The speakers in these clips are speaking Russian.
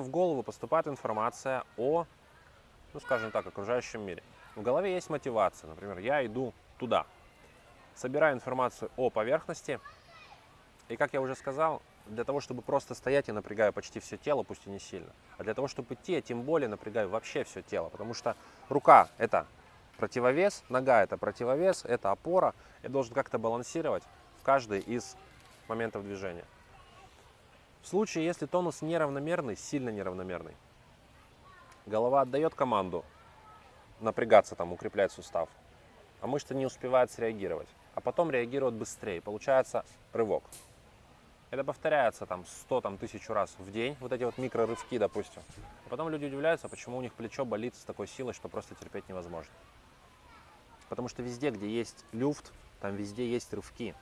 в голову поступает информация о, ну скажем так, окружающем мире. В голове есть мотивация. Например, я иду туда. Собираю информацию о поверхности. И, как я уже сказал, для того, чтобы просто стоять, я напрягаю почти все тело, пусть и не сильно. А для того, чтобы идти, я тем более напрягаю вообще все тело. Потому что рука – это противовес, нога – это противовес, это опора. Я должен как-то балансировать в каждый из моментов движения. В случае, если тонус неравномерный, сильно неравномерный, голова отдает команду напрягаться, там, укреплять сустав, а мышца не успевает среагировать, а потом реагирует быстрее. Получается рывок. Это повторяется там 100 там, тысячу раз в день, вот эти вот микрорывки, допустим. А потом люди удивляются, почему у них плечо болит с такой силой, что просто терпеть невозможно. Потому что везде, где есть люфт, там везде есть рывки.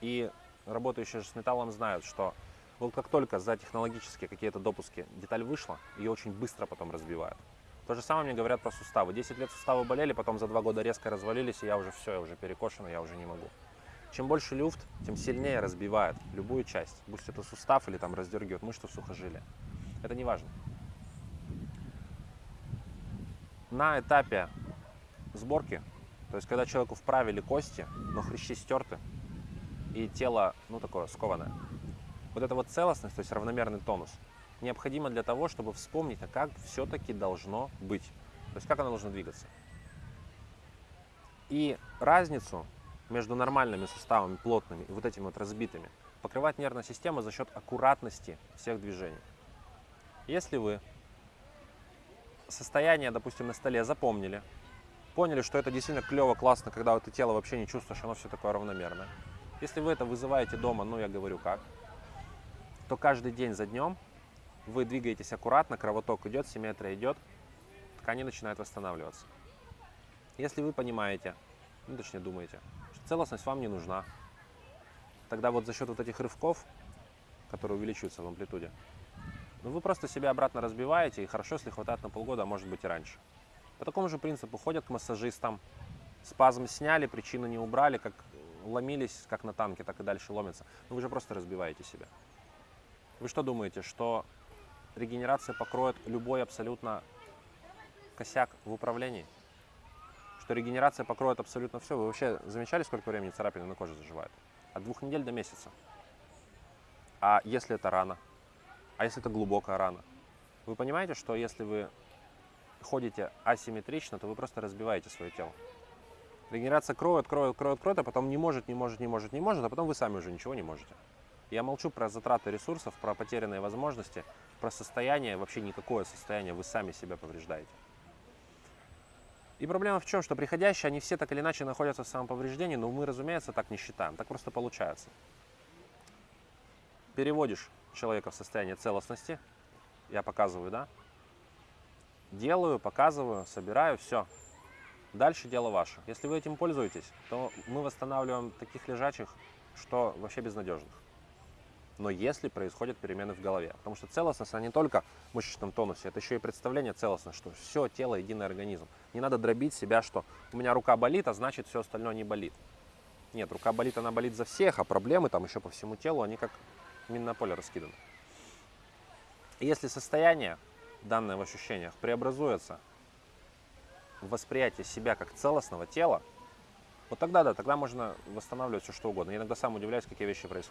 И работающие с металлом знают, что вот как только за технологические какие-то допуски деталь вышла, ее очень быстро потом разбивают. То же самое мне говорят про суставы. 10 лет суставы болели, потом за 2 года резко развалились, и я уже все, я уже перекошен, я уже не могу. Чем больше люфт, тем сильнее разбивает любую часть. Будь это сустав или там раздергивает мышцу в сухожилие. Это не важно. На этапе сборки, то есть когда человеку вправили кости, но хрящи стерты, и тело, ну, такое скованное, вот эта вот целостность, то есть равномерный тонус, необходимо для того, чтобы вспомнить, а как все-таки должно быть. То есть как оно должно двигаться. И разницу между нормальными суставами, плотными и вот этими вот разбитыми, покрывает нервная система за счет аккуратности всех движений. Если вы состояние, допустим, на столе запомнили, поняли, что это действительно клево, классно, когда вот ты тело вообще не чувствуешь, оно все такое равномерное. Если вы это вызываете дома, ну я говорю как, то каждый день за днем вы двигаетесь аккуратно, кровоток идет, симметрия идет, ткани начинают восстанавливаться. Если вы понимаете, ну точнее думаете, что целостность вам не нужна, тогда вот за счет вот этих рывков, которые увеличиваются в амплитуде, ну вы просто себя обратно разбиваете, и хорошо, если хватает на полгода, а может быть и раньше. По такому же принципу ходят к массажистам, спазм сняли, причину не убрали, как ломились, как на танке, так и дальше ломятся. Но вы же просто разбиваете себя. Вы что думаете, что регенерация покроет любой абсолютно косяк в управлении? Что регенерация покроет абсолютно все? Вы вообще замечали, сколько времени царапины на коже заживают? От двух недель до месяца. А если это рана? А если это глубокая рана? Вы понимаете, что если вы ходите асимметрично, то вы просто разбиваете свое тело. Регенерация кроет, кроет, кроет, кроет, а потом не может, не может, не может, не может, а потом вы сами уже ничего не можете. Я молчу про затраты ресурсов, про потерянные возможности, про состояние, вообще никакое состояние, вы сами себя повреждаете. И проблема в чем, что приходящие, они все так или иначе находятся в самоповреждении, но мы, разумеется, так не считаем, так просто получается. Переводишь человека в состояние целостности, я показываю, да, делаю, показываю, собираю, все. Дальше дело ваше. Если вы этим пользуетесь, то мы восстанавливаем таких лежачих, что вообще безнадежных но если происходят перемены в голове. Потому что целостность, она не только в мышечном тонусе, это еще и представление целостности, что все тело единый организм. Не надо дробить себя, что у меня рука болит, а значит все остальное не болит. Нет, рука болит, она болит за всех, а проблемы там еще по всему телу, они как минное поле раскиданы. И если состояние, данное в ощущениях, преобразуется в восприятие себя как целостного тела, вот тогда да, тогда можно восстанавливать все что угодно. Я иногда сам удивляюсь, какие вещи происходят.